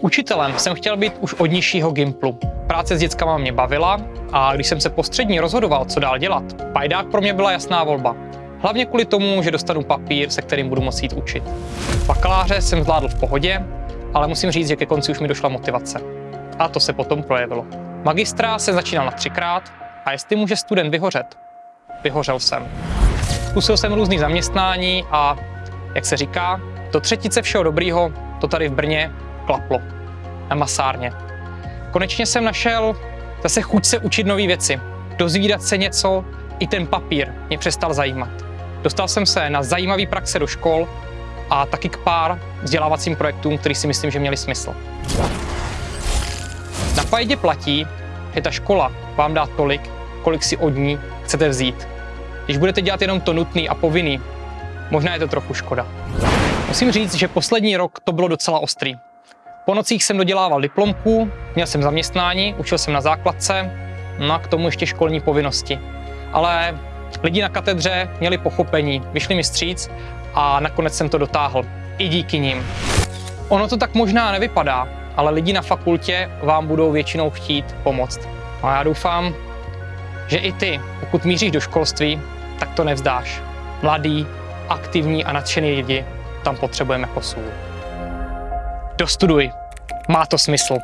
Učitelem jsem chtěl být už od nižšího gimplu. Práce s dětskama mě bavila a když jsem se po střední rozhodoval, co dál dělat, pajdák pro mě byla jasná volba. Hlavně kvůli tomu, že dostanu papír, se kterým budu moct jít učit. Bakaláře jsem zvládl v pohodě, ale musím říct, že ke konci už mi došla motivace. A to se potom projevilo. Magistra se začínal na třikrát a jestli může student vyhořet, vyhořel jsem. Zkusil jsem různý zaměstnání a, jak se říká, do třetice všeho dobrýho to tady v Brně klaplo. Na masárně. Konečně jsem našel zase chuť se učit nové věci, dozvídat se něco, i ten papír mě přestal zajímat. Dostal jsem se na zajímavé praxe do škol a taky k pár vzdělávacím projektům, který si myslím, že měli smysl. Na Pajdě platí, že ta škola vám dá tolik, kolik si od ní chcete vzít. Když budete dělat jenom to nutný a povinný, možná je to trochu škoda. Musím říct, že poslední rok to bylo docela ostrý. Po nocích jsem dodělával diplomku, měl jsem zaměstnání, učil jsem na základce, no a k tomu ještě školní povinnosti. Ale lidi na katedře měli pochopení, vyšli mi stříc a nakonec jsem to dotáhl. I díky nim. Ono to tak možná nevypadá, ale lidi na fakultě vám budou většinou chtít pomoct. A já doufám, že i ty, pokud míříš do školství, tak to nevzdáš. Mladý, aktivní a nadšený lidi tam potřebujeme sůl. Dostuduj. Má to smysl.